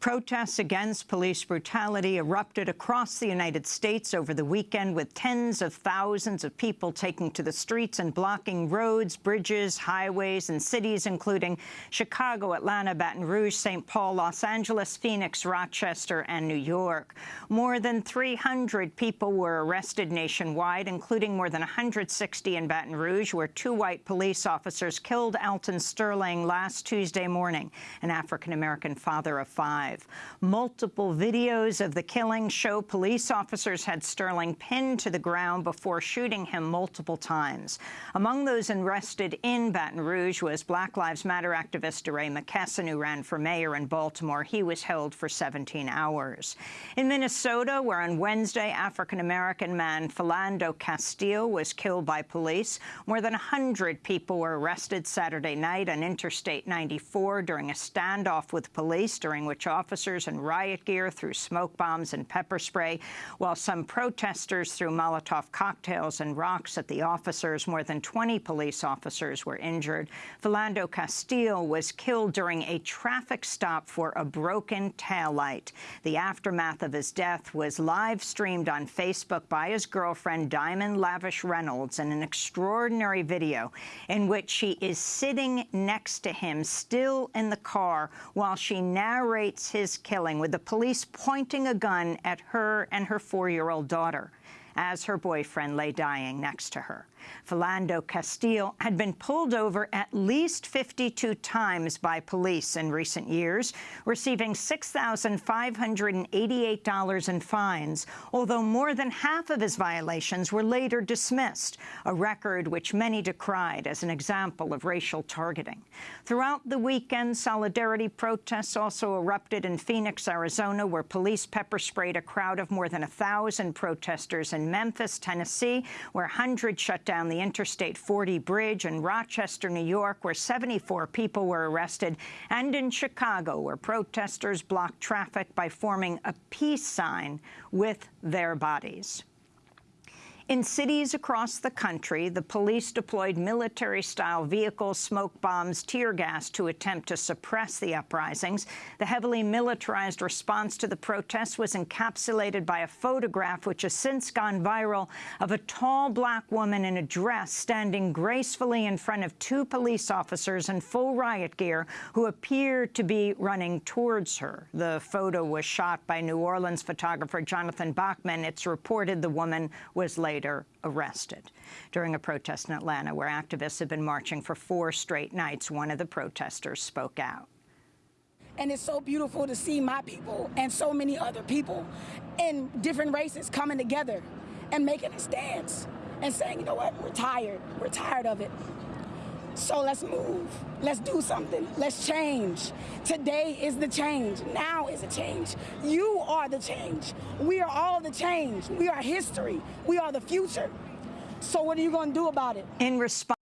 Protests against police brutality erupted across the United States over the weekend, with tens of thousands of people taking to the streets and blocking roads, bridges, highways, and cities, including Chicago, Atlanta, Baton Rouge, St. Paul, Los Angeles, Phoenix, Rochester, and New York. More than 300 people were arrested nationwide, including more than 160 in Baton Rouge, where two white police officers killed Alton Sterling last Tuesday morning, an African-American father of five. Multiple videos of the killing show police officers had Sterling pinned to the ground before shooting him multiple times. Among those arrested in Baton Rouge was Black Lives Matter activist DeRay McKesson, who ran for mayor in Baltimore. He was held for 17 hours. In Minnesota, where on Wednesday African-American man Philando Castile was killed by police, more than 100 people were arrested Saturday night on Interstate 94 during a standoff with police, during which officers in riot gear threw smoke bombs and pepper spray, while some protesters threw Molotov cocktails and rocks at the officers. More than 20 police officers were injured. Philando Castile was killed during a traffic stop for a broken taillight. The aftermath of his death was live-streamed on Facebook by his girlfriend, Diamond Lavish Reynolds, in an extraordinary video in which she is sitting next to him, still in the car, while she narrates his killing, with the police pointing a gun at her and her four-year-old daughter as her boyfriend lay dying next to her. Philando Castile had been pulled over at least 52 times by police in recent years, receiving $6,588 in fines, although more than half of his violations were later dismissed, a record which many decried as an example of racial targeting. Throughout the weekend, solidarity protests also erupted in Phoenix, Arizona, where police pepper-sprayed a crowd of more than 1,000 protesters in Memphis, Tennessee, where hundreds shut down the Interstate 40 bridge, in Rochester, New York, where 74 people were arrested, and in Chicago, where protesters blocked traffic by forming a peace sign with their bodies. In cities across the country, the police deployed military-style vehicles, smoke bombs, tear gas to attempt to suppress the uprisings. The heavily militarized response to the protests was encapsulated by a photograph which has since gone viral of a tall black woman in a dress standing gracefully in front of two police officers in full riot gear who appeared to be running towards her. The photo was shot by New Orleans photographer Jonathan Bachman. It's reported the woman was later later arrested. During a protest in Atlanta where activists have been marching for four straight nights, one of the protesters spoke out. And it's so beautiful to see my people and so many other people in different races coming together and making a stance and saying, you know what, we're tired. We're tired of it. So let's move. Let's do something. Let's change. Today is the change. Now is a change. You are the change. We are all the change. We are history. We are the future. So what are you going to do about it? In response